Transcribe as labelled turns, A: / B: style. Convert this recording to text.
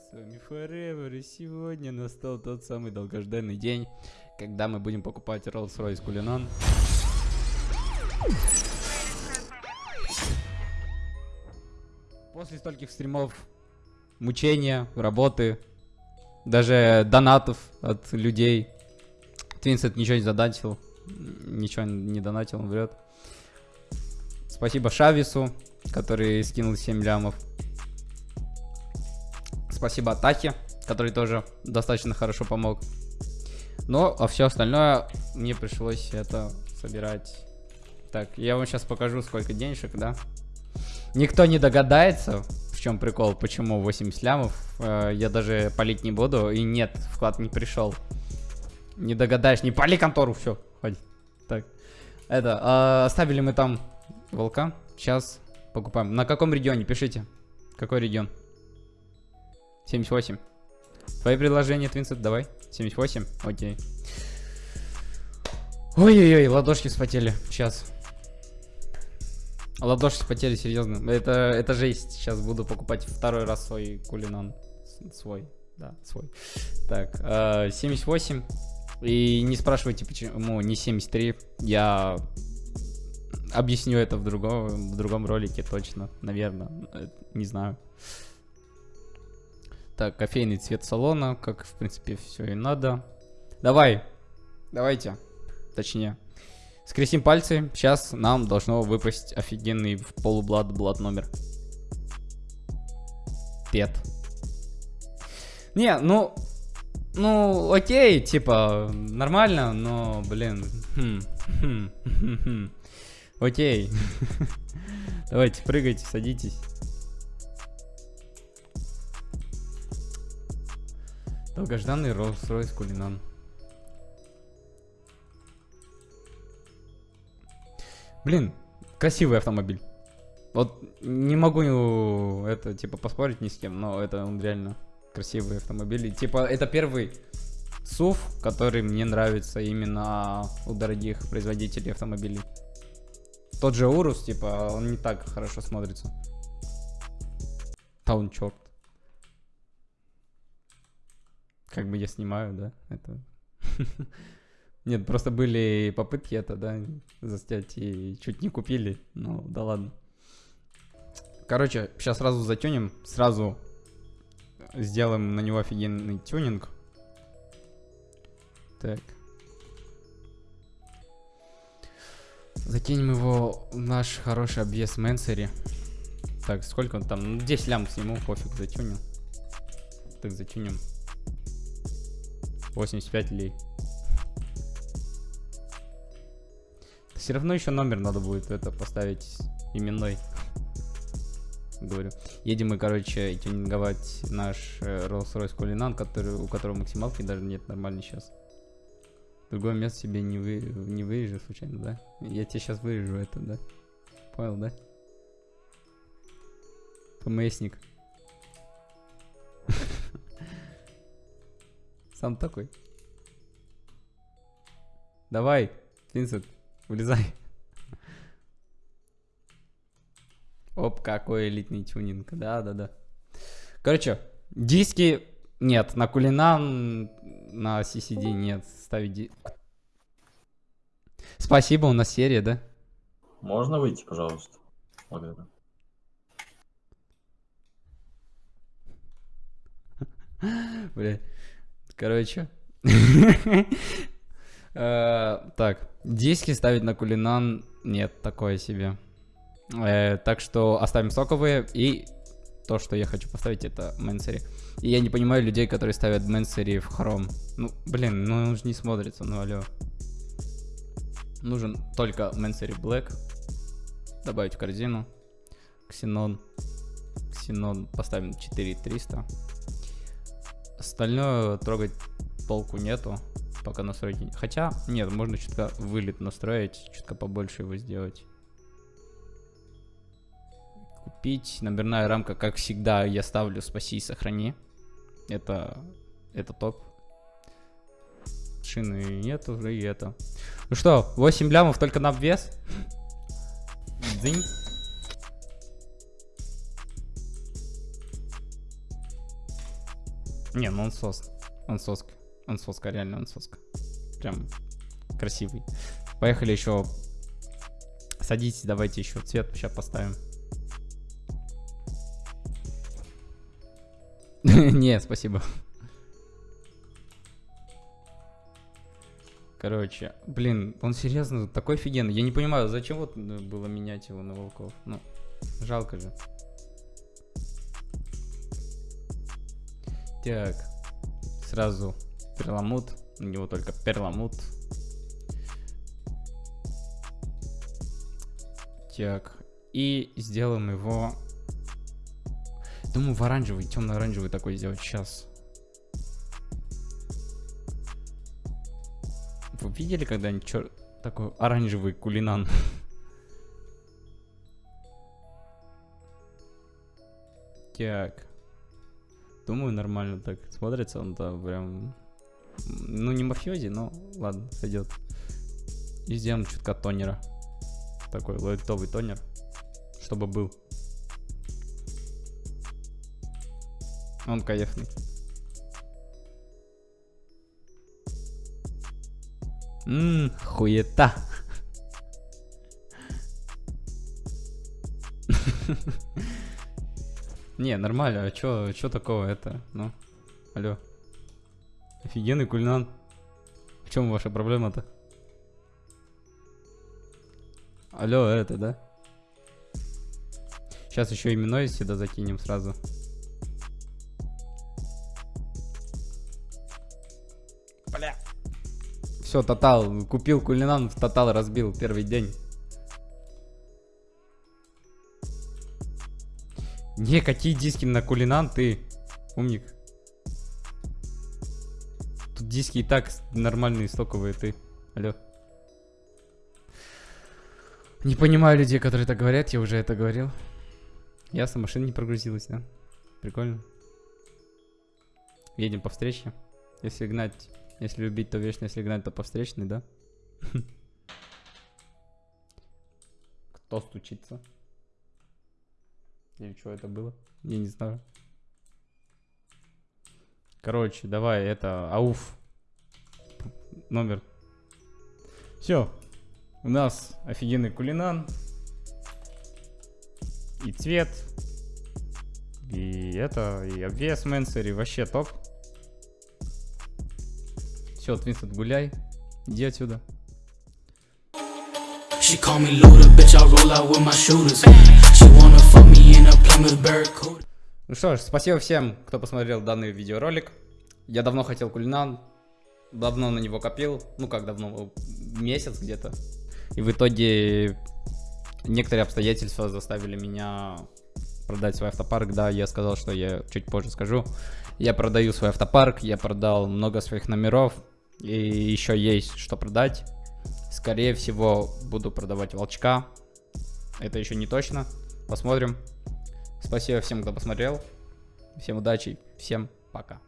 A: с вами Forever, и сегодня настал тот самый долгожданный день, когда мы будем покупать Rolls-Royce Cullinan. После стольких стримов, мучения, работы, даже донатов от людей, Твинсет ничего не задонатил, ничего не донатил, он врет. Спасибо Шавису, который скинул 7 лямов. Спасибо Атахе, который тоже достаточно хорошо помог. Но, а все остальное мне пришлось это собирать. Так, я вам сейчас покажу, сколько денежек, да? Никто не догадается, в чем прикол, почему 80 лямов. Э, я даже палить не буду. И нет, вклад не пришел. Не догадаешь, не пали контору, все, ходи. Так, это, э, оставили мы там волка. Сейчас покупаем. На каком регионе? Пишите. Какой регион? 78. Твои предложения, Твинсет, давай. 78? Окей. Ой-ой-ой, ладошки вспотели. Сейчас. Ладошки вспотели, серьезно. Это, это жесть. Сейчас буду покупать второй раз свой кулинан. Свой. Да, свой. Так, э, 78. И не спрашивайте, почему не 73. Я объясню это в другом, в другом ролике точно, наверное. Э, не знаю. Так, кофейный цвет салона, как в принципе все и надо. Давай, давайте, точнее. Скрестим пальцы, сейчас нам должно выпасть офигенный в полублад блад номер. Пет. Не, ну, ну, окей, типа, нормально, но, блин, хм, хм, хм, хм. окей. Давайте, прыгайте, садитесь. Долгожданный Rolls-Royce Кулинан. Блин, красивый автомобиль. Вот не могу это, типа, поспорить ни с кем, но это он реально красивый автомобиль. И, типа, это первый SUV, который мне нравится именно у дорогих производителей автомобилей. Тот же Урус, типа, он не так хорошо смотрится. Таун черт. Как бы я снимаю, да, это... Нет, просто были попытки это, да, заснять и чуть не купили, ну, да ладно. Короче, сейчас сразу затюнем, сразу сделаем на него офигенный тюнинг. Так. Закинем его в наш хороший обвес Мэнсери. Так, сколько он там? Ну, 10 лям сниму, пофиг, затюнем. Так, затюнем. 85 лей. Все равно еще номер надо будет это поставить именной. Говорю. Едем мы, короче, тюнинговать наш э, Rolls-Royce Cullinan, который, у которого максималки даже нет нормально сейчас. Другое место себе не, вы, не вырежу случайно, да? Я тебе сейчас вырежу это, да? Понял, да? ПМСник. Сам такой. Давай, Винсент, вылезай. Оп, какой элитный тюнинг. Да-да-да. Короче, диски нет. На Кулинан, на CCD нет. Ставить ди... Спасибо, у нас серия, да?
B: Можно выйти, пожалуйста? Благодарю.
A: Бля. Короче. Э, так, диски ставить на кулинан нет, такое себе. Э, так что оставим соковые и то, что я хочу поставить, это Мэнсери. И я не понимаю людей, которые ставят Мэнсери в хром. Ну, блин, ну он же не смотрится, ну алло. Нужен только Мэнсери Black. Добавить в корзину. Ксенон. Ксенон поставим 4300. Остальное трогать толку нету, пока настроить. Хотя, нет, можно чутка вылет настроить, чутка побольше его сделать. Купить. Номерная рамка, как всегда, я ставлю спаси и сохрани. Это, это топ. Шины нет уже и это. Ну что, 8 лямов только на обвес? Дзынь. Не, ну он сос. Он соска. Он соска, реально он соска. Прям красивый. Поехали еще. Садитесь, давайте еще цвет сейчас поставим. Не, спасибо. Короче, блин, он серьезно такой офигенный. Я не понимаю, зачем вот было менять его на волков. Ну, жалко же. Так, сразу перламут. У него только перламут. Так, и сделаем его... Думаю, в оранжевый, темно-оранжевый такой сделать сейчас. Вы видели когда-нибудь чер... такой оранжевый кулинан? Так. Думаю, нормально так смотрится он-то прям... Ну, не мафиози, но ладно, сойдет. И сделаем чутка тонера. Такой лайтовый тонер, чтобы был. Он кайфный. Ммм, хуета. Не, нормально, а чё, чё такого это? Ну, алло. Офигенный кульнан. В чем ваша проблема-то? Алло, это, да? Сейчас еще именной сюда закинем сразу. Бля. Все, тотал. Купил кулинан, в тотал разбил первый день. Не, какие диски на кулинан ты, умник. Тут диски и так нормальные, стоковые ты. Алло. Не понимаю людей, которые это говорят, я уже это говорил. Ясно, машина не прогрузилась, да? Прикольно. Едем по встрече. Если гнать, если любить, то вечно, если гнать, то по встречной, да? Кто стучится? Или что это было? Я не знаю. Короче, давай, это, ауф. Номер. Все. У нас офигенный кулинан. И цвет. И это, и обвес Мэнсери. Вообще топ. Все, Твинстед, гуляй. Иди отсюда. She call me Luda, bitch, I roll out with my shooters. She wanna fuck me Ну что ж, спасибо всем, кто посмотрел данный видеоролик. Я давно хотел кулинан, давно на него копил, ну как давно, месяц где-то. И в итоге некоторые обстоятельства заставили меня продать свой автопарк. Да, я сказал, что я чуть позже скажу. Я продаю свой автопарк, я продал много своих номеров, и еще есть что продать. Скорее всего, буду продавать волчка. Это еще не точно. Посмотрим. Спасибо всем, кто посмотрел. Всем удачи. Всем пока.